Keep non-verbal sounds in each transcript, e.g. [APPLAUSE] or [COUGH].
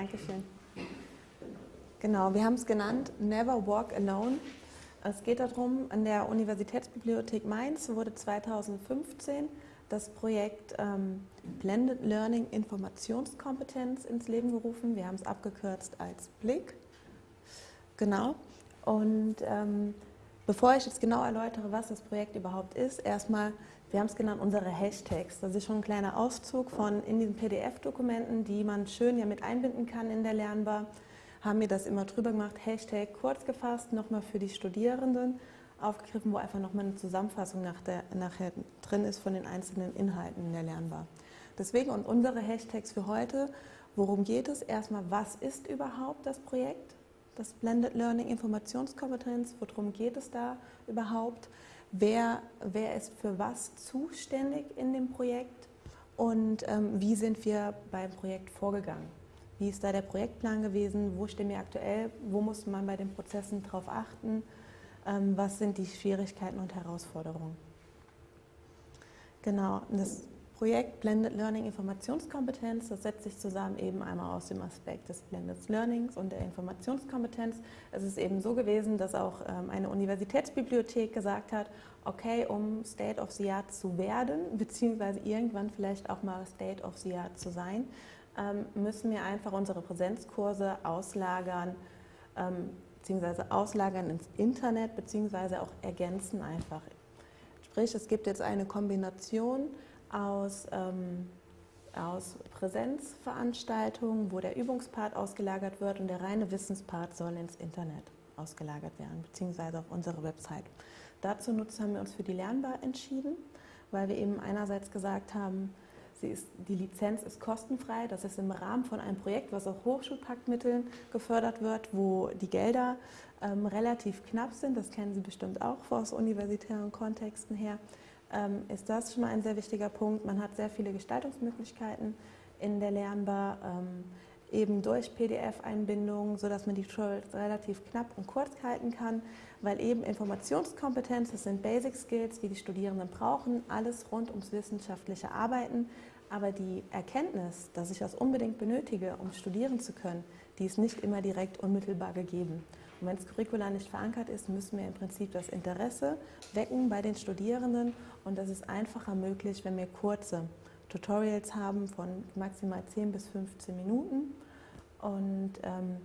Dankeschön. Genau, wir haben es genannt Never Walk Alone. Es geht darum, an der Universitätsbibliothek Mainz wurde 2015 das Projekt ähm, Blended Learning Informationskompetenz ins Leben gerufen. Wir haben es abgekürzt als Blick. Genau. Und ähm, bevor ich jetzt genau erläutere, was das Projekt überhaupt ist, erstmal, wir haben es genannt, unsere Hashtags. Das ist schon ein kleiner Auszug von in diesen PDF-Dokumenten, die man schön ja mit einbinden kann in der Lernbar. Haben wir das immer drüber gemacht, Hashtag kurz gefasst, nochmal für die Studierenden aufgegriffen, wo einfach nochmal eine Zusammenfassung nach der, nachher drin ist von den einzelnen Inhalten in der Lernbar. Deswegen und unsere Hashtags für heute, worum geht es? Erstmal, was ist überhaupt das Projekt? Das Blended Learning Informationskompetenz, worum geht es da überhaupt? Wer, wer ist für was zuständig in dem Projekt? Und ähm, wie sind wir beim Projekt vorgegangen? Wie ist da der Projektplan gewesen? Wo stehen wir aktuell? Wo muss man bei den Prozessen darauf achten? Ähm, was sind die Schwierigkeiten und Herausforderungen. Genau, das Projekt Blended Learning Informationskompetenz, das setzt sich zusammen eben einmal aus dem Aspekt des Blended Learnings und der Informationskompetenz. Es ist eben so gewesen, dass auch ähm, eine Universitätsbibliothek gesagt hat, okay, um State of the Art zu werden, [LAUGHS] beziehungsweise irgendwann vielleicht auch mal State of the Art zu sein, ähm, müssen wir einfach unsere Präsenzkurse auslagern beziehungsweise auslagern ins Internet, beziehungsweise auch ergänzen einfach. Sprich, es gibt jetzt eine Kombination aus, ähm, aus Präsenzveranstaltungen, wo der Übungspart ausgelagert wird und der reineWissenspart soll ins Internet ausgelagert werden, beziehungsweise auf unsere Website. Dazu haben wir uns für die Lernbar entschieden, weil wir eben einerseits gesagt haben, ist, die Lizenz ist kostenfrei. Das ist im Rahmen von einem Projekt, was aus Hochschulpaktmitteln gefördert wird, wo die Gelder ähm, relativ knapp sind. Das kennen Sie bestimmt auch aus universitären Kontexten her. Ähm, ist das schon mal ein sehr wichtiger Punkt. Man hat sehr viele Gestaltungsmöglichkeiten in der Lernbar, ähm, eben durch PDF-Einbindungen, sodass man die Tutorials relativ knapp und kurz halten kann, weil eben Informationskompetenz, das sind Basic Skills, die die Studierenden brauchen, alles rund ums wissenschaftliche Arbeiten. Aber die Erkenntnis, dass ich das unbedingt benötige, um studieren zu können, die ist nicht immer direkt unmittelbar gegeben. Und wenn das Curricular nicht verankert ist, müssen wir im Prinzip das Interesse wecken bei den Studierenden. Und das ist einfacher möglich, wenn wir kurze Tutorials haben von maximal 10 bis 15 Minuten. Und ähm,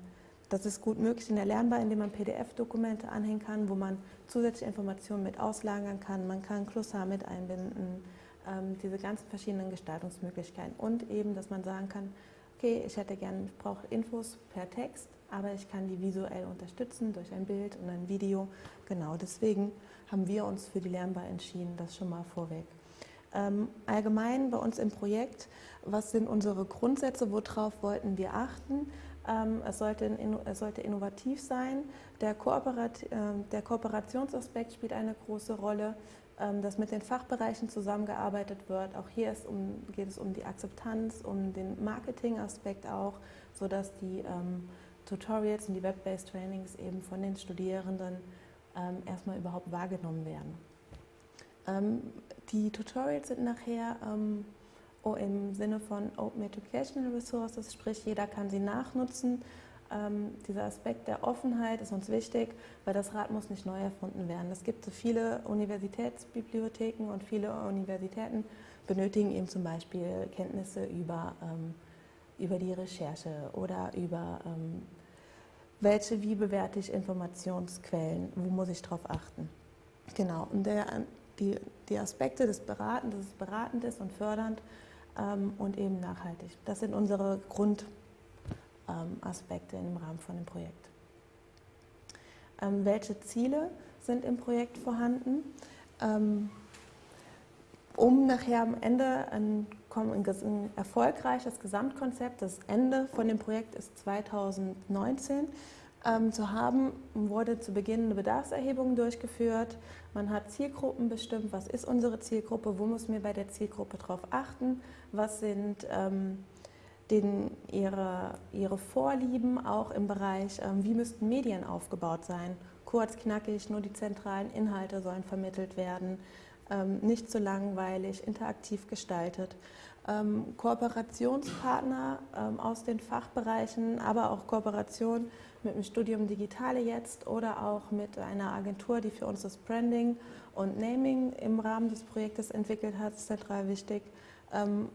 das ist gut möglich in der Lernbar, indem man PDF-Dokumente anhängen kann, wo man zusätzliche Informationen mit auslagern kann. Man kann Glossar mit einbinden, ähm, diese ganzen verschiedenen Gestaltungsmöglichkeiten. Und eben, dass man sagen kann, okay, ich hätte gerne, ich brauche Infos per Text, aber ich kann die visuell unterstützen durch ein Bild und ein Video. Genau, deswegen haben wir uns für die Lernbar entschieden, das schon mal vorweg. Ähm, allgemein bei uns im Projekt, was sind unsere Grundsätze, worauf wollten wir achten? Ähm, es, sollte, es, sollte, innovativ sein, der, Kooperat, äh, der Kooperationsaspekt spielt eine große Rolle ähm, dass mit den Fachbereichen zusammengearbeitet wird. Auch hier um, geht es um die Akzeptanz, um den Marketing-Aspekt auch, sodass die ähm, Tutorials und die Web-Based Trainings eben von den Studierenden ähm, erstmal überhaupt wahrgenommen werden. Ähm, die Tutorials sind nachher ähm, im Sinne von Open Educational Resources, sprich jeder kann sie nachnutzen ähm, dieser Aspekt der Offenheit ist uns wichtig, weil das Rad muss nicht neu erfunden werden. Es gibt so viele Universitätsbibliotheken und viele Universitäten benötigen eben zum Beispiel Kenntnisse über, ähm, über die Recherche oder über ähm, welche, wie bewerte ich Informationsquellen, wo muss ich darauf achten. Genau, und der, die, die Aspekte des Beratens, das ist beratend ist und fördernd ähm, und eben nachhaltig. Das sind unsere Grund ähm, im Rahmen von dem Projekt. Ähm, welche Ziele sind im Projekt vorhanden? Ähm, um nachher am Ende ein, ein, erfolgreiches Gesamtkonzept, das Ende von dem Projekt ist 2019, ähm, zu haben, wurde zu Beginn eine Bedarfserhebung durchgeführt. Man hat Zielgruppen bestimmt, was ist unsere Zielgruppe, wo müssen wir bei der Zielgruppe darauf achten, was sind ähm, den, ihre, ihre Vorlieben auch im Bereich, ähm, wie müssten Medien aufgebaut sein. Kurz, knackig, nur die zentralen Inhalte sollen vermittelt werden, nicht zu langweilig, interaktiv gestaltet. ähm, Kooperationspartner ähm, aus den Fachbereichen, aber auch Kooperation mit dem Studium Digitale jetzt oder auch mit einer Agentur, die für uns das Branding und Naming im Rahmen des Projektes entwickelt hat, ist zentral wichtig. Ähm,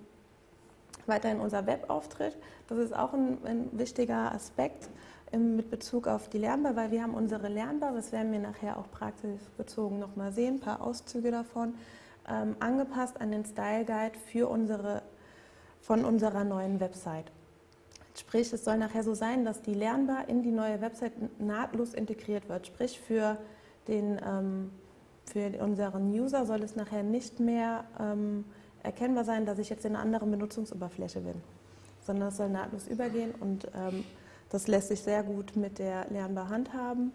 weiterhin unser Webauftritt, das ist auch ein, ein wichtiger Aspekt mit Bezug auf die Lernbar, weil wir haben unsere Lernbar, das werden wir nachher auch praxisbezogen nochmal sehen, ein paar Auszüge davon, ähm, angepasst an den Style Guide für unsere, von unserer neuen Website. Sprich, es soll nachher so sein, dass die Lernbar in die neue Website nahtlos integriert wird. Sprich, für, den, ähm, für unseren User soll es nachher nicht mehr ähm, erkennbar sein, dass ich jetzt in einer anderen Benutzungsoberfläche bin, sondern es soll nahtlos übergehen und ähm, das lässt sich sehr gut mit der Lernbar handhaben.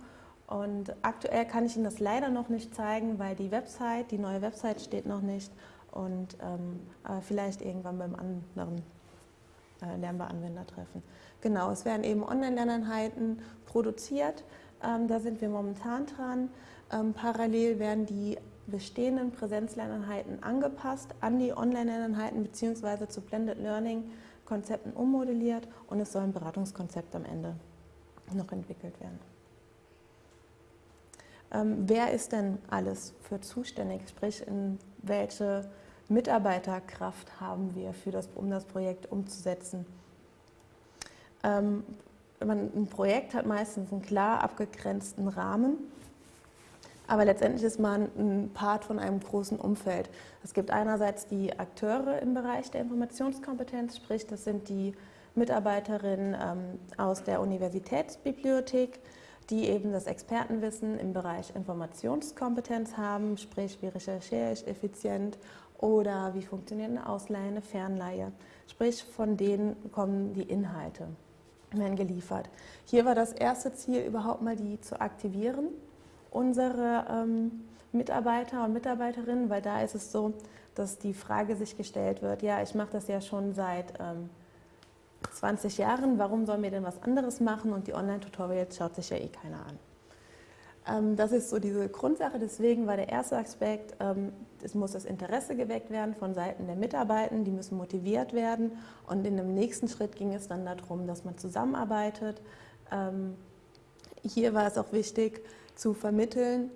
Und aktuell kann ich Ihnen das leider noch nicht zeigen, weil die Website, die neue Website steht noch nicht und ähm, aber vielleicht irgendwann beim anderen äh, Lernbar-Anwender treffen. Genau, es werden eben Online-Lerneinheiten produziert, ähm, da sind wir momentan dran. Ähm, parallel werden die bestehenden Präsenzlerneinheiten angepasst an die Online-Lerneinheiten bzw. zu Blended Learning Konzepten ummodelliert und es soll ein Beratungskonzept am Ende noch entwickelt werden. Ähm, wer ist denn alles für zuständig? Sprich, in welche Mitarbeiterkraft haben wir, für das, um das Projekt umzusetzen? Ähm, ein Projekt hat meistens einen klar abgegrenzten Rahmen aber letztendlich ist man ein Part von einem großen Umfeld. Es gibt einerseits die Akteure im Bereich der Informationskompetenz, sprich das sind die Mitarbeiterinnen ähm, aus der Universitätsbibliothek, die eben das Expertenwissen im Bereich Informationskompetenz haben, sprich wie recherchiere ich effizient oder wie funktioniert eine Ausleihe, eine Fernleihe. Sprich von denen kommen die Inhalte, werden geliefert. Hier war das erste Ziel überhaupt mal die zu aktivieren unsere ähm, Mitarbeiter und Mitarbeiterinnen, weil da ist es so, dass die Frage sich gestellt wird, ja, ich mache das ja schon seit ähm, 20 Jahren, warum soll mir denn was anderes machen und die Online-Tutorials schaut sich ja eh keiner an. Ähm, das ist so diese Grundsache, deswegen war der erste Aspekt, ähm, es muss das Interesse geweckt werden von Seiten der Mitarbeitenden, die müssen motiviert werden und in dem nächsten Schritt ging es dann darum, dass man zusammenarbeitet. Ähm, hier war es auch wichtig, zu vermitteln,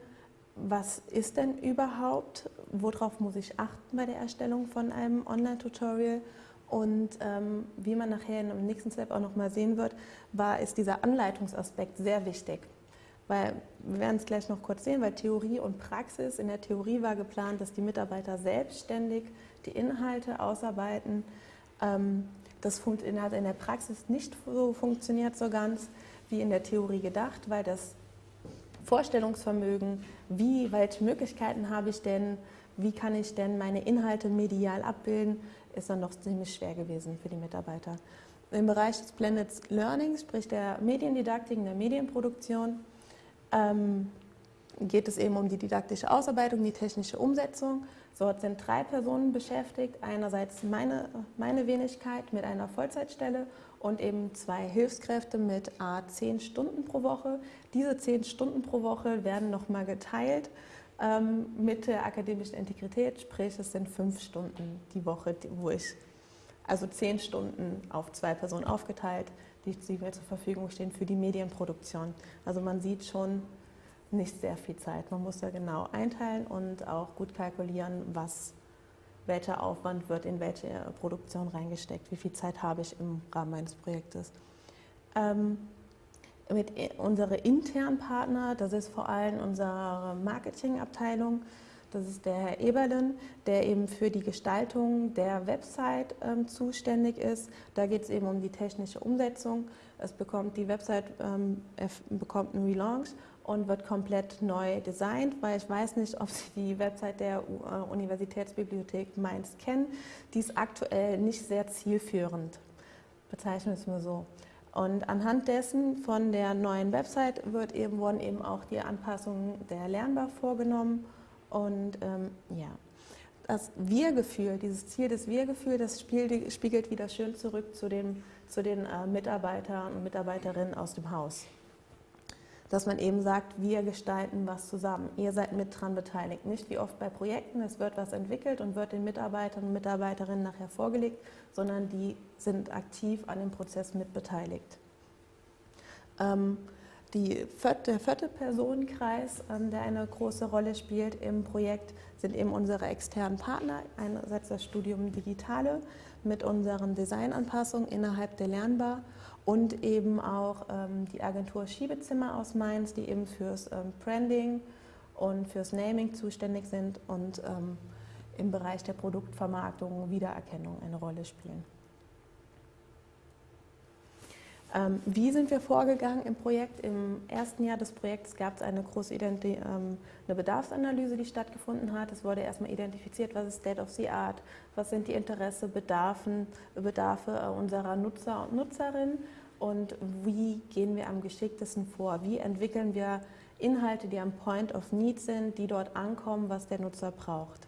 was ist denn überhaupt, worauf muss ich achten bei der Erstellung von einem Online-Tutorial und ähm, wie man nachher im nächsten Step auch nochmal sehen wird, war, ist dieser Anleitungsaspekt sehr wichtig. Weil, wir werden es gleich noch kurz sehen, weil Theorie und Praxis, in der Theorie war geplant, dass die Mitarbeiter selbstständig die Inhalte ausarbeiten. Ähm, das hat in der Praxis nicht so funktioniert so ganz wie in der Theorie gedacht, weil das Vorstellungsvermögen, wie, welche Möglichkeiten habe ich denn, wie kann ich denn meine Inhalte medial abbilden, ist dann noch ziemlich schwer gewesen für die Mitarbeiter. Im Bereich des Blended Learning, sprich der Mediendidaktik, der Medienproduktion, ähm, geht es eben um die didaktische Ausarbeitung, die technische Umsetzung. Dort sind drei Personen beschäftigt. Einerseits meine, meine Wenigkeit mit einer Vollzeitstelle und eben zwei Hilfskräfte mit a 10 Stunden pro Woche. Diese 10 Stunden pro Woche werden nochmal geteilt ähm, mit der akademischen Integrität, sprich es sind fünf Stunden die Woche, wo ich, also 10 Stunden auf zwei Personen aufgeteilt, die, die mir zur Verfügung stehen für die Medienproduktion. Also man sieht schon nicht sehr viel Zeit. Man muss da genau einteilen und auch gut kalkulieren, was welcher Aufwand wird in welche Produktion reingesteckt, wie viel Zeit habe ich im Rahmen meines Projektes. Ähm, mit unsere internen Partner, das ist vor allem unsere Marketingabteilung, das ist der Herr Eberlen, der eben für die Gestaltung der Website ähm, zuständig ist. Da geht es eben um die technische Umsetzung. Es bekommt die Website ähm, bekommt einen Relaunch und wird komplett neu designt, weil ich weiß nicht, ob Sie die Website der äh, Universitätsbibliothek Mainz kennen. Die ist aktuell nicht sehr zielführend, bezeichnen wir es mal so. Und anhand dessen von der neuen Website wird eben, wurden eben auch die Anpassungen der Lernbar vorgenommen. Und ähm, ja, das Wir-Gefühl, dieses Ziel des Wir-Gefühl, das spiegelt wieder schön zurück zu den, zu den äh, Mitarbeitern und Mitarbeiterinnen aus dem Haus. Dass man eben sagt, wir gestalten was zusammen. Ihr seid mit dran beteiligt. Nicht wie oft bei Projekten, es wird was entwickelt und wird den Mitarbeitern und Mitarbeiterinnen nachher vorgelegt, sondern die sind aktiv an dem Prozess mitbeteiligt. Ähm, vierte, der vierte Personenkreis, ähm, der eine große Rolle spielt im Projekt, sind eben unsere externen Partner. Einerseits das Studium Digitale mit unseren Designanpassungen innerhalb der Lernbar und eben auch ähm, die Agentur Schiebezimmer aus Mainz, die eben fürs ähm, Branding und fürs Naming zuständig sind und ähm, im Bereich der Produktvermarktung, Wiedererkennung eine Rolle spielen. Ähm, wie sind wir vorgegangen im Projekt? Im ersten Jahr des Projekts gab es eine große Identi ähm, eine Bedarfsanalyse, die stattgefunden hat. Es wurde erstmal identifiziert, was ist State of the Art, was sind die Interesse, Bedarfen, Bedarfe äh, unserer Nutzer und Nutzerinnen und wie gehen wir am geschicktesten vor? Wie entwickeln wir Inhalte, die am Point of Need sind, die dort ankommen, was der Nutzer braucht?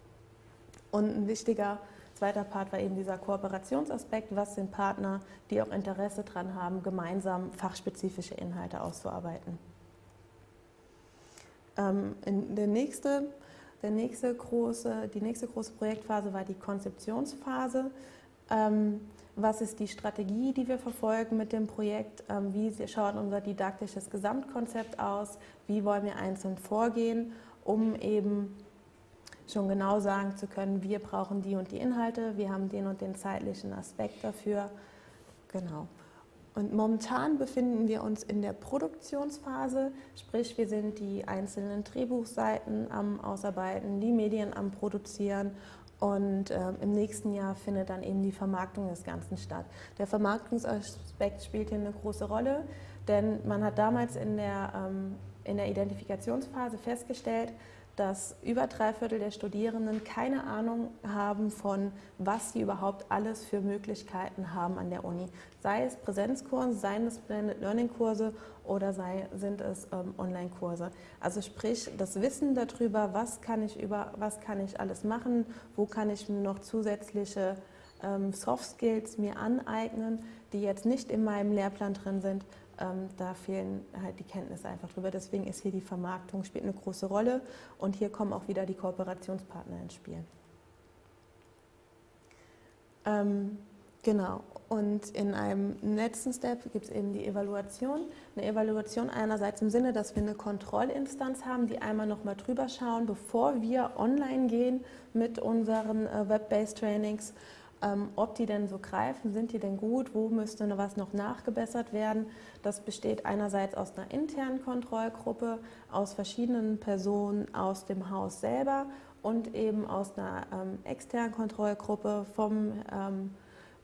Und ein wichtiger zweiter Part war eben dieser Kooperationsaspekt. Was sind Partner, die auch Interesse daran haben, gemeinsam fachspezifische Inhalte auszuarbeiten? Ähm, der nächste, der nächste große, die nächste große Projektphase war die Konzeptionsphase. Ähm, was ist die Strategie, die wir verfolgen mit dem Projekt? Ähm, wie schaut unser didaktisches Gesamtkonzept aus? Wie wollen wir einzeln vorgehen, um eben schon genau sagen zu können, wir brauchen die und die Inhalte, wir haben den und den zeitlichen Aspekt dafür. Genau. Und momentan befinden wir uns in der Produktionsphase, sprich wir sind die einzelnen Drehbuchseiten am Ausarbeiten, die Medien am Produzieren und äh, im nächsten Jahr findet dann eben die Vermarktung des Ganzen statt. Der Vermarktungsaspekt spielt hier eine große Rolle, denn man hat damals in der, ähm, in der Identifikationsphase festgestellt, dass über drei Viertel der Studierenden keine Ahnung haben von, was sie überhaupt alles für Möglichkeiten haben an der Uni. Sei es Präsenzkurse, seien es Blended Learning Kurse oder sei, sind es ähm, Online-Kurse. Also sprich, das Wissen darüber, was kann ich über, was kann ich alles machen, wo kann ich noch zusätzliche ähm, Soft Skills mir aneignen, die jetzt nicht in meinem Lehrplan drin sind, ähm, da fehlen halt die Kenntnisse einfach drüber. Deswegen ist hier die Vermarktung, spielt eine große Rolle und hier kommen auch wieder die Kooperationspartner ins Spiel. Ähm, genau, und in einem letzten Step gibt es eben die Evaluation. Eine Evaluation einerseits im Sinne, dass wir eine Kontrollinstanz haben, die einmal nochmal drüber schauen, bevor wir online gehen mit unseren äh, Web-Based Trainings ähm, ob die denn so greifen, sind die denn gut, wo müsste was noch nachgebessert werden. Das besteht einerseits aus einer internen Kontrollgruppe, aus verschiedenen Personen aus dem Haus selber und eben aus einer ähm, externen Kontrollgruppe vom, ähm,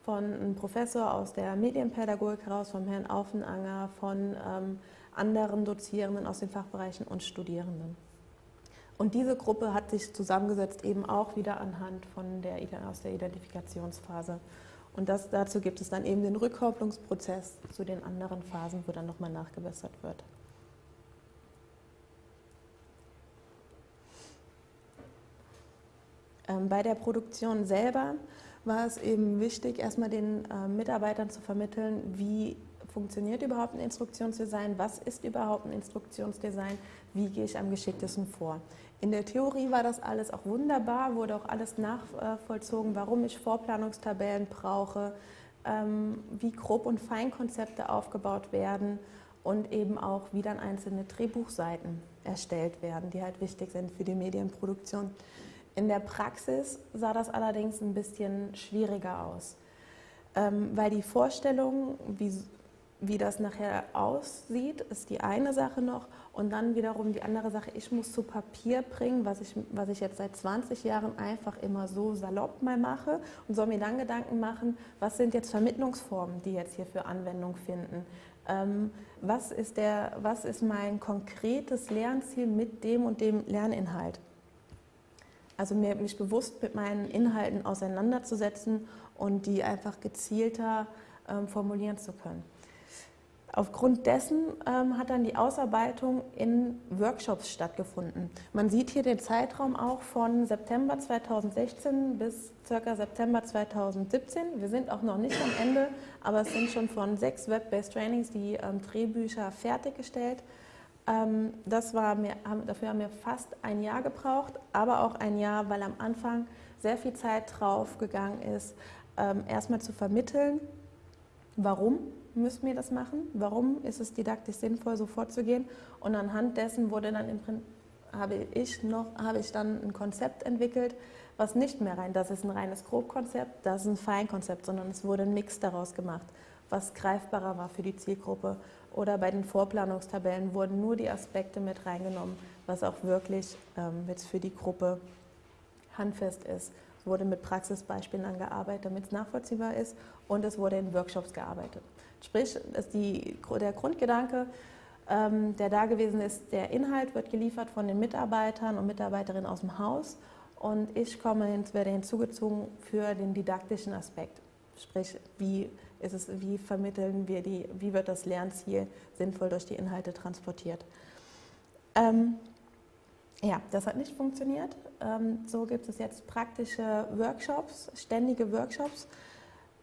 von einem Professor aus der Medienpädagogik heraus, vom Herrn Aufenanger, von ähm, anderen Dozierenden aus den Fachbereichen und Studierenden. Und diese Gruppe hat sich zusammengesetzt eben auch wieder anhand von der, aus der Identifikationsphase. Und das, dazu gibt es dann eben den Rückkopplungsprozess zu den anderen Phasen, wo dann nochmal nachgebessert wird. Ähm, bei der Produktion selber war es eben wichtig, erstmal den äh, Mitarbeitern zu vermitteln, wie funktioniert überhaupt ein Instruktionsdesign, was ist überhaupt ein Instruktionsdesign, wie gehe ich am geschicktesten vor. In der Theorie war das alles auch wunderbar, wurde auch alles nachvollzogen, warum ich Vorplanungstabellen brauche, ähm, wie Grob- und Feinkonzepte aufgebaut werden und eben auch, wie dann einzelne Drehbuchseiten erstellt werden, die halt wichtig sind für die Medienproduktion. In der Praxis sah das allerdings ein bisschen schwieriger aus, ähm, weil die Vorstellung, wie das nachher aussieht, ist die eine Sache noch. Und dann wiederum die andere Sache, ich muss zu Papier bringen, was ich, was ich jetzt seit 20 Jahren einfach immer so salopp mal mache und soll mir dann Gedanken machen, was sind jetzt Vermittlungsformen, die jetzt hier für Anwendung finden. Ähm, was, ist der, was ist mein konkretes Lernziel mit dem und dem Lerninhalt? Also mir, mich bewusst mit meinen Inhalten auseinanderzusetzen und die einfach gezielter ähm, formulieren zu können. Aufgrund dessen ähm, hat dann die Ausarbeitung in Workshops stattgefunden. Man sieht hier den Zeitraum auch von September 2016 bis ca. September 2017. Wir sind auch noch nicht am Ende, aber es sind schon von sechs Web-Based Trainings die ähm, Drehbücher fertiggestellt. Ähm, das war mir, dafür haben wir fast ein Jahr gebraucht, aber auch ein Jahr, weil am Anfang sehr viel Zeit drauf gegangen ist, ähm, erstmal zu vermitteln, warum müssen wir das machen, warum ist es didaktisch sinnvoll, so vorzugehen. Und anhand dessen wurde dann im Prinzip habe ich noch habe ich dann ein Konzept entwickelt, was nicht mehr rein, das ist ein reines Grobkonzept, das ist ein Feinkonzept, sondern es wurde ein Mix daraus gemacht, was greifbarer war für die Zielgruppe. Oder bei den Vorplanungstabellen wurden nur die Aspekte mit reingenommen, was auch wirklich ähm, jetzt für die Gruppe handfest ist. Es wurde mit Praxisbeispielen angearbeitet, damit es nachvollziehbar ist und es wurde in Workshops gearbeitet. Sprich, die, der Grundgedanke, ähm, der da gewesen ist, der Inhalt wird geliefert von den Mitarbeitern und Mitarbeiterinnen aus dem Haus und ich komme werde hinzugezogen für den didaktischen Aspekt. Sprich, wie, ist es, wie vermitteln wir die, wie wird das Lernziel sinnvoll durch die Inhalte transportiert. Ähm, ja, das hat nicht funktioniert. Ähm, so gibt es jetzt praktische Workshops, ständige Workshops,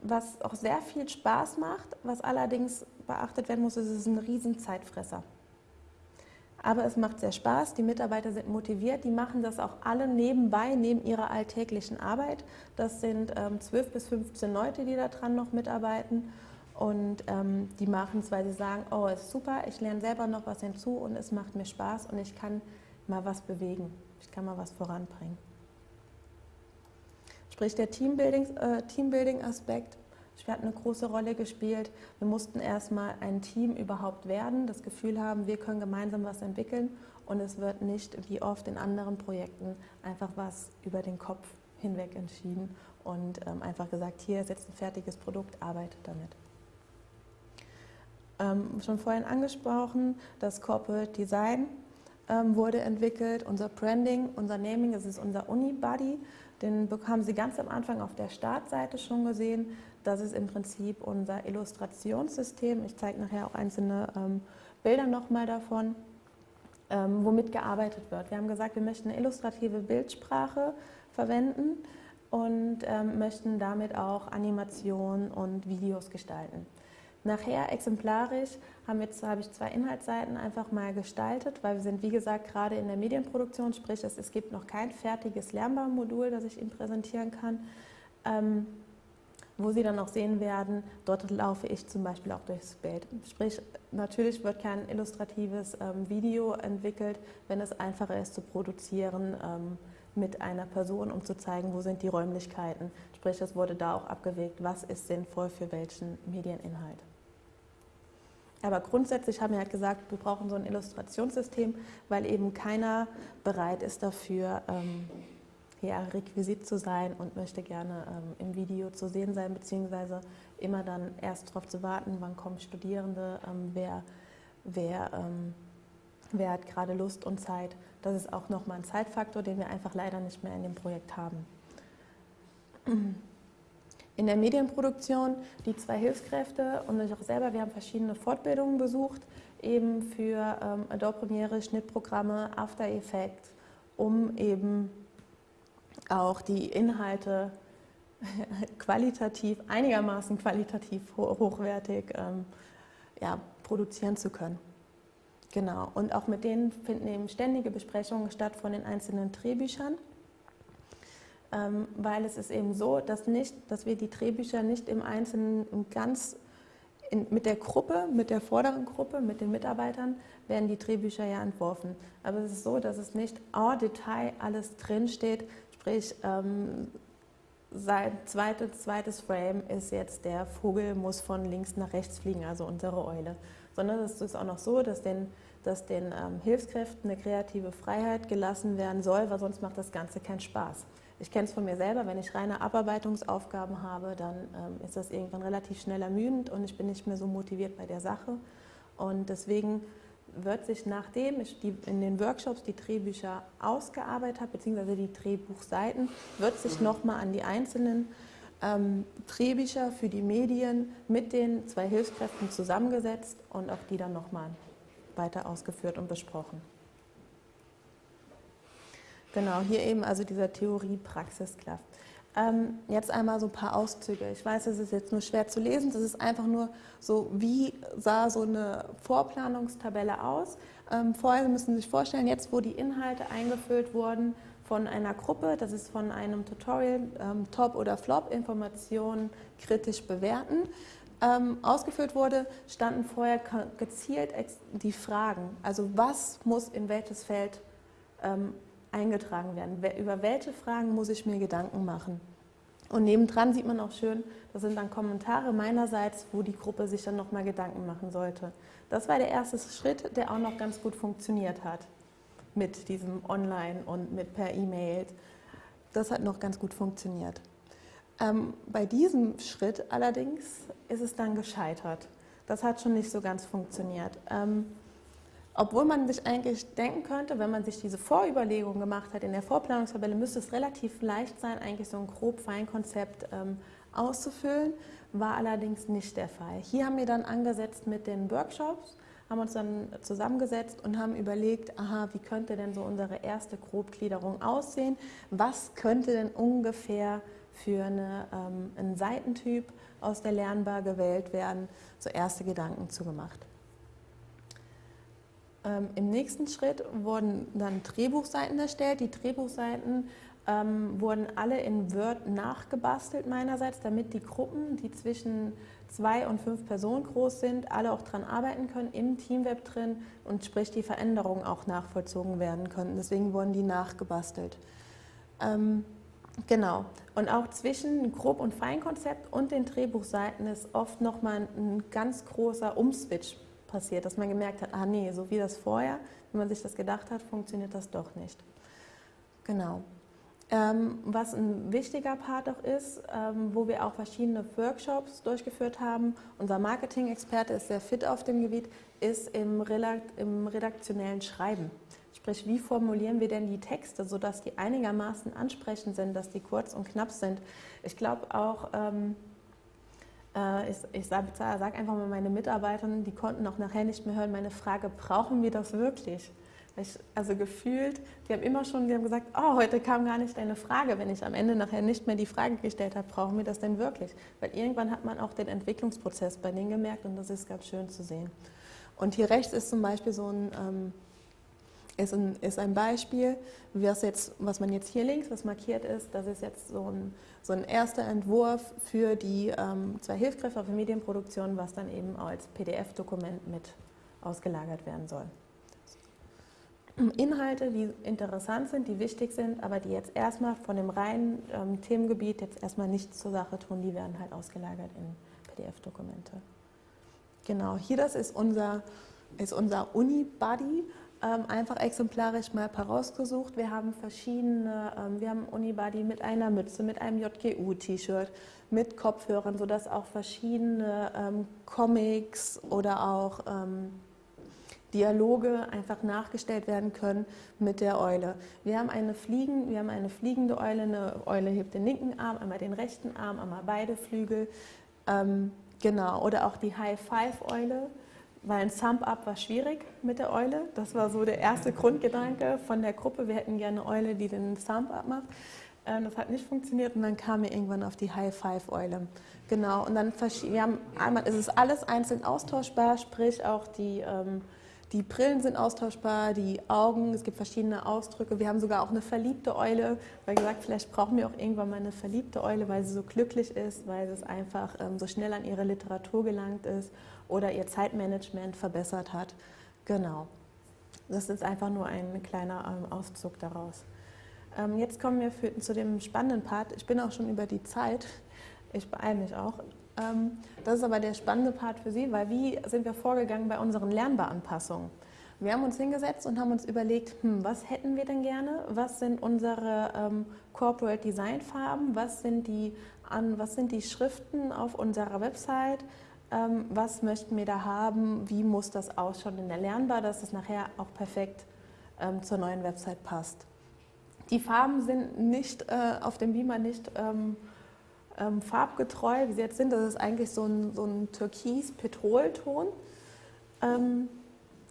was auch sehr viel Spaß macht, was allerdings beachtet werden muss, ist, es ist ein Riesenzeitfresser. Aber es macht sehr Spaß, die Mitarbeiter sind motiviert, die machen das auch alle nebenbei, neben ihrer alltäglichen Arbeit. Das sind ähm, 12 bis 15 Leute, die daran noch mitarbeiten. Und ähm, die machen es, weil sie sagen, oh, ist super, ich lerne selber noch was hinzu und es macht mir Spaß und ich kann mal was bewegen, ich kann mal was voranbringen. Sprich, der Teambuilding-Aspekt äh, hat eine große Rolle gespielt. Wir mussten erstmal ein Team überhaupt werden, das Gefühl haben, wir können gemeinsam was entwickeln und es wird nicht wie oft in anderen Projekten einfach was über den Kopf hinweg entschieden und ähm, einfach gesagt, hier ist jetzt ein fertiges Produkt, arbeitet damit. Ähm, schon vorhin angesprochen, das Corporate Design ähm, wurde entwickelt, unser Branding, unser Naming, das ist unser Unibody. Den haben Sie ganz am Anfang auf der Startseite schon gesehen. Das ist im Prinzip unser Illustrationssystem. Ich zeige nachher auch einzelne ähm, Bilder nochmal davon, ähm, womit gearbeitet wird. Wir haben gesagt, wir möchten eine illustrative Bildsprache verwenden und ähm, möchten damit auch Animationen und Videos gestalten. Nachher exemplarisch habe ich zwei Inhaltsseiten einfach mal gestaltet, weil wir sind, wie gesagt, gerade in der Medienproduktion, sprich es, es gibt noch kein fertiges Lernbaumodul, das ich Ihnen präsentieren kann. Ähm, wo Sie dann auch sehen werden, dort laufe ich zum Beispiel auch durchs Bild. Sprich, natürlich wird kein illustratives ähm, Video entwickelt, wenn es einfacher ist zu produzieren ähm, mit einer Person, um zu zeigen, wo sind die Räumlichkeiten. Sprich, es wurde da auch abgewegt, was ist sinnvoll für welchen Medieninhalt. Aber grundsätzlich haben wir halt gesagt, wir brauchen so ein Illustrationssystem, weil eben keiner bereit ist dafür, ähm, ja, Requisit zu sein und möchte gerne ähm, im Video zu sehen sein, beziehungsweise immer dann erst darauf zu warten, wann kommen Studierende, ähm, wer, wer, ähm, wer hat gerade Lust und Zeit. Das ist auch nochmal ein Zeitfaktor, den wir einfach leider nicht mehr in dem Projekt haben. [CLEARS THROAT] In der Medienproduktion die zwei Hilfskräfte und ich auch selber, wir haben verschiedene Fortbildungen besucht, eben für ähm, Adobe Premiere, Schnittprogramme, After Effects, um eben auch die Inhalte [LAUGHS] qualitativ, einigermaßen qualitativ hochwertig ähm, ja, produzieren zu können. Genau, und auch mit denen finden eben ständige Besprechungen statt von den einzelnen Drehbüchern, weil es ist eben so, dass, nicht, dass wir die Drehbücher nicht im Einzelnen ganz in, mit der Gruppe, mit der vorderen Gruppe, mit den Mitarbeitern, werden die Drehbücher ja entworfen. Aber es ist so, dass es nicht en Detail alles drinsteht, Sprich, ähm, sein zweites, zweites Frame ist jetzt, der Vogel muss von links nach rechts fliegen, also unsere Eule. Sondern es ist auch noch so, dass den, dass den ähm, Hilfskräften eine kreative Freiheit gelassen werden soll, weil sonst macht das Ganze keinen Spaß. Ich kenne es von mir selber, wenn ich reine Abarbeitungsaufgaben habe, dann ähm, ist das irgendwann relativ schnell ermüdend und ich bin nicht mehr so motiviert bei der Sache. Und deswegen wird sich, nachdem ich die, in den Workshops die Drehbücher ausgearbeitet habe, beziehungsweise die Drehbuchseiten, wird sich nochmal an die einzelnen ähm, Drehbücher für die Medien mit den zwei Hilfskräften zusammengesetzt und auch die dann nochmal weiter ausgeführt und besprochen. Genau, hier eben also dieser Theorie-Praxis-Klaff. Ähm, jetzt einmal so ein paar Auszüge. Ich weiß, es ist jetzt nur schwer zu lesen. Das ist einfach nur so, wie sah so eine Vorplanungstabelle aus. Ähm, vorher müssen Sie sich vorstellen, jetzt wo die Inhalte eingefüllt wurden von einer Gruppe, das ist von einem Tutorial, ähm, Top oder Flop, Informationen kritisch bewerten, ähm, ausgeführt wurde, standen vorher gezielt die Fragen. Also was muss in welches Feld ähm, eingetragen werden? Über welche Fragen muss ich mir Gedanken machen? Und nebendran sieht man auch schön, das sind dann Kommentare meinerseits, wo die Gruppe sich dann nochmal Gedanken machen sollte. Das war der erste Schritt, der auch noch ganz gut funktioniert hat mit diesem Online und mit per E-Mail. Das hat noch ganz gut funktioniert. Ähm, bei diesem Schritt allerdings ist es dann gescheitert. Das hat schon nicht so ganz funktioniert. Ähm, obwohl man sich eigentlich denken könnte, wenn man sich diese Vorüberlegung gemacht hat in der Vorplanungstabelle, müsste es relativ leicht sein, eigentlich so ein grob Feinkonzept ähm, auszufüllen, war allerdings nicht der Fall. Hier haben wir dann angesetzt mit den Workshops, haben uns dann zusammengesetzt und haben überlegt, aha, wie könnte denn so unsere erste Grobgliederung aussehen? Was könnte denn ungefähr für eine, ähm, einen Seitentyp aus der Lernbar gewählt werden? So erste Gedanken zugemacht. Ähm, Im nächsten Schritt wurden dann Drehbuchseiten erstellt. Die Drehbuchseiten ähm, wurden alle in Word nachgebastelt meinerseits, damit die Gruppen, die zwischen zwei und fünf Personen groß sind, alle auch daran arbeiten können, im Teamweb drin und sprich die Veränderungen auch nachvollzogen werden können. Deswegen wurden die nachgebastelt. Ähm, genau. Und auch zwischen Grob- und Feinkonzept und den Drehbuchseiten ist oft nochmal ein ganz großer Umswitch passiert, dass man gemerkt hat, ah nee, so wie das vorher, wie man sich das gedacht hat, funktioniert das doch nicht. Genau. Ähm, was ein wichtiger Part auch ist, ähm, wo wir auch verschiedene Workshops durchgeführt haben, unser Marketing-Experte ist sehr fit auf dem Gebiet, ist im, im redaktionellen Schreiben. Sprich, wie formulieren wir denn die Texte, sodass die einigermaßen ansprechend sind, dass die kurz und knapp sind. Ich glaube auch, ähm, äh, ich, ich sage sag einfach mal meine Mitarbeitern, die konnten auch nachher nicht mehr hören, meine Frage, brauchen wir das wirklich? Ich, also gefühlt, die haben immer schon die haben gesagt, oh, heute kam gar nicht deine Frage. Wenn ich am Ende nachher nicht mehr die Frage gestellt habe, brauchen wir das denn wirklich? Weil irgendwann hat man auch den Entwicklungsprozess bei denen gemerkt und das ist ganz schön zu sehen. Und hier rechts ist zum Beispiel so ein, ähm, ist ein, ist ein Beispiel, was, jetzt, was man jetzt hier links, was markiert ist, das ist jetzt so ein, so ein erster Entwurf für die ähm, zwei Hilfskräfte für Medienproduktion, was dann eben als PDF-Dokument mit ausgelagert werden soll. Inhalte, die interessant sind, die wichtig sind, aber die jetzt erstmal von dem reinen ähm, Themengebiet jetzt erstmal nichts zur Sache tun, die werden halt ausgelagert in PDF-Dokumente. Genau, hier das ist unser, ist unser Uni-Buddy einfach exemplarisch mal herausgesucht. Wir haben verschiedene, ähm, wir haben Unibody mit einer Mütze, mit einem JGU-T-Shirt, mit Kopfhörern, sodass auch verschiedene ähm, Comics oder auch ähm, Dialoge einfach nachgestellt werden können mit der Eule. Wir haben eine, Fliegen, wir haben eine fliegende Eule, eine Eule hebt den linken Arm, einmal den rechten Arm, einmal beide Flügel. Ähm, genau, oder auch die High-Five-Eule weil ein Sump-Up war schwierig mit der Eule. Das war so der erste Grundgedanke von der Gruppe. Wir hätten gerne eine Eule, die den Sump-Up macht. Ähm, das hat nicht funktioniert und dann kam wir irgendwann auf die High-Five-Eule. Genau, und dann wir haben einmal ist es alles einzeln austauschbar, sprich auch die, ähm, die Brillen sind austauschbar, die Augen, es gibt verschiedene Ausdrücke. Wir haben sogar auch eine verliebte Eule, weil gesagt, vielleicht brauchen wir auch irgendwann mal eine verliebte Eule, weil sie so glücklich ist, weil es einfach ähm, so schnell an ihre Literatur gelangt ist oder ihr Zeitmanagement verbessert hat. Genau. Das ist einfach nur ein kleiner ähm, Auszug daraus. Ähm, jetzt kommen wir für, zu dem spannenden Part. Ich bin auch schon über die Zeit. Ich beeile mich auch. Ähm, das ist aber der spannende Part für Sie, weil wie sind wir vorgegangen bei unseren Lernbaranpassungen? Wir haben uns hingesetzt und haben uns überlegt, hm, was hätten wir denn gerne? Was sind unsere ähm, Corporate Design Farben? Was sind, die, an, was sind die Schriften auf unserer Website? Ähm, was möchten wir da haben, wie muss das ausschauen in der Lernbar, dass es nachher auch perfekt ähm, zur neuen Website passt. Die Farben sind nicht äh, auf dem Beamer nicht ähm, farbgetreu, wie sie jetzt sind. Das ist eigentlich so ein, so ein Türkis-Petrolton,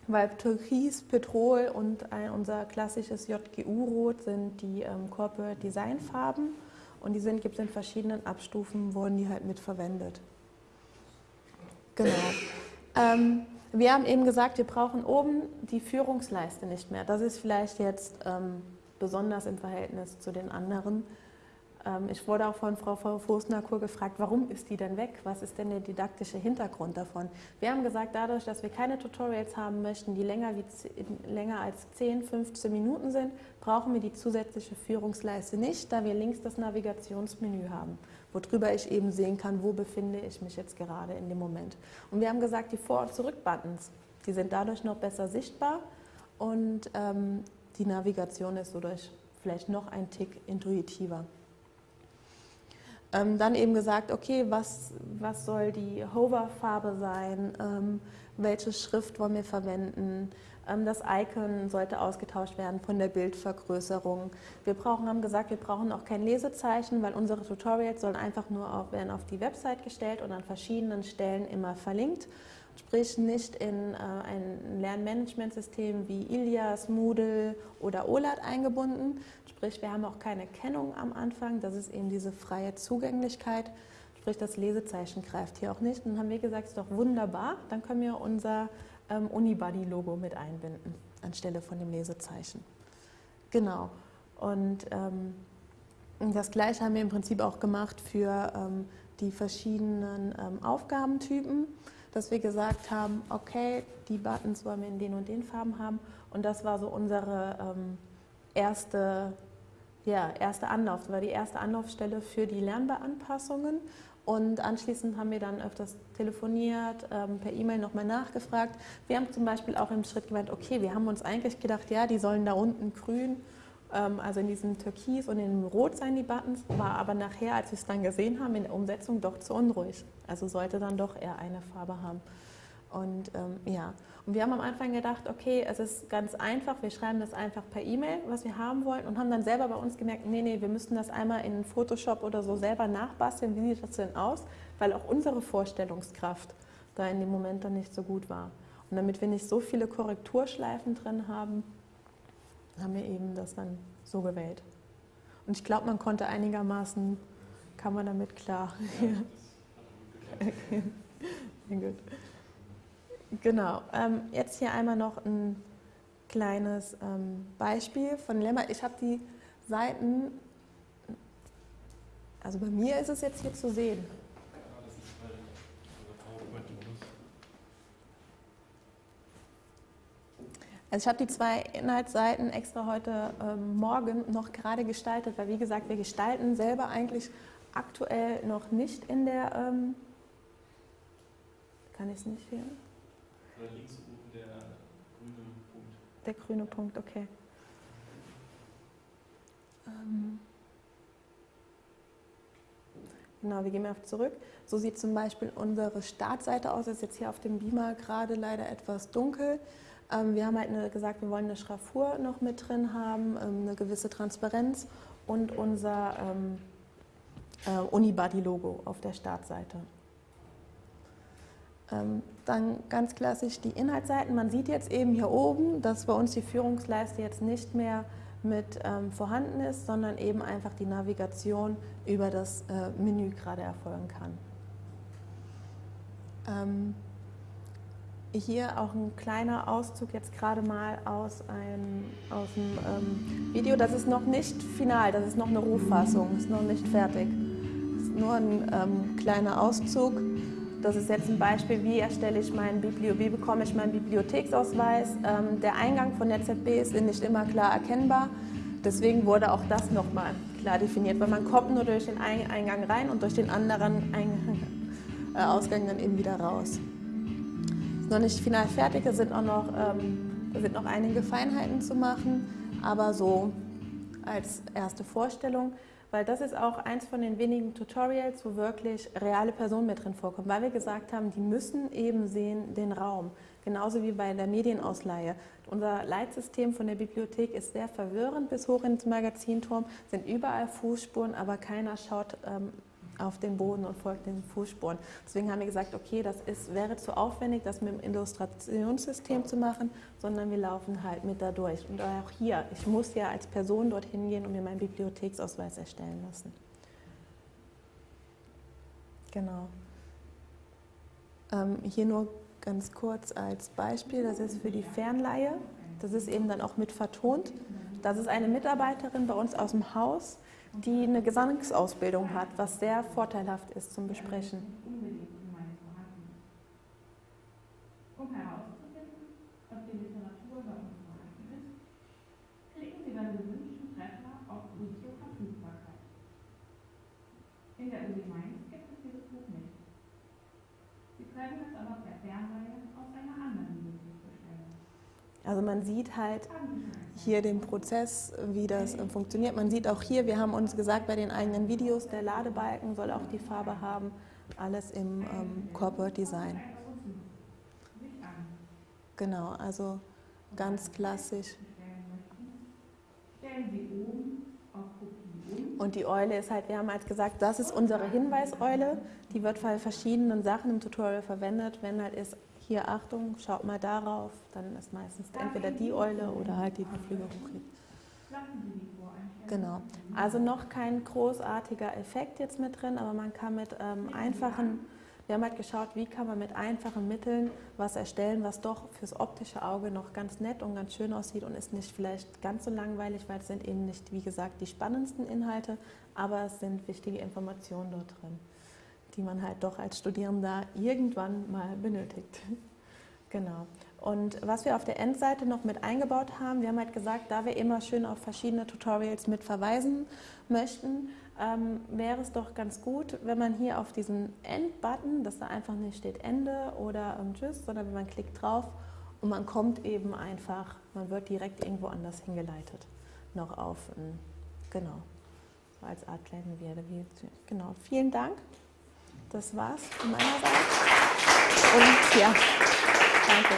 weil Türkis, Petrol und ein, unser klassisches JGU-Rot sind die Corporate Design Farben und die gibt es in verschiedenen Abstufen, wurden die halt mit verwendet. Genau. Ähm, Wir haben eben gesagt, wir brauchen oben die Führungsleiste nicht mehr. Das ist vielleicht jetzt ähm, besonders im Verhältnis zu den anderen. Ähm, ich wurde auch von Frau Fosnakur gefragt, warum ist die denn weg? Was ist denn der didaktische Hintergrund davon? Wir haben gesagt, dadurch, dass wir keine Tutorials haben möchten, die länger, wie, länger als 10, 15 Minuten sind, brauchen wir die zusätzliche Führungsleiste nicht, da wir links das Navigationsmenü haben, worüber ich eben sehen kann, wo befinde ich mich jetzt gerade in dem Moment. Und wir haben gesagt, die Vor- und Zurück-Buttons, die sind dadurch noch besser sichtbar und ähm, die Navigation ist dadurch vielleicht noch ein Tick intuitiver. Ähm, dann eben gesagt, okay, was, was soll die Hover-Farbe sein, ähm, welche Schrift wollen wir verwenden, das Icon sollte ausgetauscht werden von der Bildvergrößerung. Wir brauchen, haben gesagt, wir brauchen auch kein Lesezeichen, weil unsere Tutorials sollen einfach nur auf, werden auf die Website gestellt und an verschiedenen Stellen immer verlinkt. Sprich nicht in äh, ein Lernmanagementsystem wie Ilias, Moodle oder OLAT eingebunden, Sprich, wir haben auch keine Kennung am Anfang, das ist eben diese freie Zugänglichkeit. Sprich, das Lesezeichen greift hier auch nicht. Und dann haben wir gesagt, ist doch wunderbar, dann können wir unser ähm, Unibody-Logo mit einbinden, anstelle von dem Lesezeichen. Genau. Und ähm, das Gleiche haben wir im Prinzip auch gemacht für ähm, die verschiedenen ähm, Aufgabentypen, dass wir gesagt haben, okay, die Buttons wollen wir in den und den Farben haben. Und das war so unsere ähm, erste ja, erste Anlauf. Das war die erste Anlaufstelle für die Lernbeanpassungen. Und anschließend haben wir dann öfters telefoniert, ähm, per E-Mail nochmal nachgefragt. Wir haben zum Beispiel auch im Schritt gemeint, okay, wir haben uns eigentlich gedacht, ja, die sollen da unten grün, ähm, also in diesem Türkis und in dem Rot sein, die Buttons, war aber nachher, als wir es dann gesehen haben, in der Umsetzung doch zu unruhig. Also sollte dann doch eher eine Farbe haben. Und ähm, ja, und wir haben am Anfang gedacht, okay, es ist ganz einfach, wir schreiben das einfach per E-Mail, was wir haben wollen und haben dann selber bei uns gemerkt, nee, nee, wir müssten das einmal in Photoshop oder so selber nachbasteln, wie sieht das denn aus, weil auch unsere Vorstellungskraft da in dem Moment dann nicht so gut war. Und damit wir nicht so viele Korrekturschleifen drin haben, haben wir eben das dann so gewählt. Und ich glaube, man konnte einigermaßen, kam man damit klar. Ja. okay. gut. [LAUGHS] Genau. Ähm, jetzt hier einmal noch ein kleines ähm, Beispiel von Lemma. Ich habe die Seiten, also bei mir ist es jetzt hier zu sehen. Also ich habe die zwei Inhaltsseiten extra heute ähm, Morgen noch gerade gestaltet, weil wie gesagt, wir gestalten selber eigentlich aktuell noch nicht in der, ähm, kann ich es nicht sehen? Oder links oben der grüne Punkt. Der grüne Punkt, okay. Ähm genau, wir gehen mal zurück. So sieht zum Beispiel unsere Startseite aus. Das ist jetzt hier auf dem Beamer gerade leider etwas dunkel. Ähm, wir haben halt eine, gesagt, wir wollen eine Schraffur noch mit drin haben, ähm, eine gewisse Transparenz und unser ähm, äh, Unibody-Logo auf der Startseite. Ähm, dann ganz klassisch die Inhaltsseiten. Man sieht jetzt eben hier oben, dass bei uns die Führungsleiste jetzt nicht mehr mit ähm, vorhanden ist, sondern eben einfach die Navigation über das äh, Menü gerade erfolgen kann. Ähm, hier auch ein kleiner Auszug jetzt gerade mal aus, einem, aus dem ähm, Video. Das ist noch nicht final, das ist noch eine Rohfassung, ist noch nicht fertig. Das ist nur ein ähm, kleiner Auszug. Das ist jetzt ein Beispiel, wie erstelle ich meinen Biblio wie bekomme ich meinen Bibliotheksausweis. Ähm, der Eingang von der ZB ist nicht immer klar erkennbar. Deswegen wurde auch das nochmal klar definiert, weil man kommt nur durch den Eingang rein und durch den anderen Eingang, äh, Ausgang dann eben wieder raus. Ist noch nicht final fertig, da sind auch noch, ähm, da sind noch einige Feinheiten zu machen, aber so als erste Vorstellung weil das ist auch eins von den wenigen Tutorials, wo wirklich reale Personen mit drin vorkommen, weil wir gesagt haben, die müssen eben sehen den Raum, genauso wie bei der Medienausleihe. Unser Leitsystem von der Bibliothek ist sehr verwirrend bis hoch ins Magazinturm, sind überall Fußspuren, aber keiner schaut ähm, auf den Boden und folgt den Fußspuren. Deswegen haben wir gesagt, okay, das ist, wäre zu aufwendig, das mit dem Illustrationssystem zu machen, sondern wir laufen halt mit da durch. Und auch hier, ich muss ja als Person dorthin gehen und mir meinen Bibliotheksausweis erstellen lassen. Genau. Ähm, hier nur ganz kurz als Beispiel, das ist für die Fernleihe. Das ist eben dann auch mit vertont. Das ist eine Mitarbeiterin bei uns aus dem Haus, die eine Gesangsausbildung hat, was sehr vorteilhaft ist zum Besprechen. Um herauszufinden, ob die Literatur uns vorhanden ist, klicken Sie beim gewünschten Treffer auf Video Verfügbarkeit. In der Uni Mainz gibt es dieses Buch nicht. Sie können es aber per Fernleihe aus einer anderen Bibliothek bestellen. Also man sieht halt hier den Prozess, wie das äh, funktioniert. Man sieht auch hier, wir haben uns gesagt, bei den eigenen Videos, der Ladebalken soll auch die Farbe haben, alles im ähm, Corporate Design. Genau, also ganz klassisch. Und die Eule ist halt, wir haben halt gesagt, das ist unsere Hinweiseule. Die wird bei verschiedenen Sachen im Tutorial verwendet. Wenn halt ist, hier Achtung, schaut mal darauf, dann ist meistens entweder die Eule oder halt die, die Flügel hochhebt. Genau. Also noch kein großartiger Effekt jetzt mit drin, aber man kann mit ähm, einfachen, wir haben halt geschaut, wie kann man mit einfachen Mitteln was erstellen, was doch fürs optische Auge noch ganz nett und ganz schön aussieht und ist nicht vielleicht ganz so langweilig, weil es sind eben nicht, wie gesagt, die spannendsten Inhalte, aber es sind wichtige Informationen dort drin die man halt doch als Studierender irgendwann mal benötigt. [LAUGHS] Genau. Und was wir auf der Endseite noch mit eingebaut haben, wir haben halt gesagt, da wir immer schön auf verschiedene Tutorials mit verweisen möchten, ähm, wäre es doch ganz gut, wenn man hier auf diesen End-Button, dass da einfach nicht steht Ende oder ähm, Tschüss, sondern wenn man klickt drauf und man kommt eben einfach, man wird direkt irgendwo anders hingeleitet, noch auf, genau, so als Art kleine Werde. Genau, vielen Dank. Das war's von meiner Seite. Und ja, danke.